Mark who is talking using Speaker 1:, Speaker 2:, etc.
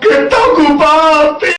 Speaker 1: 给大姑。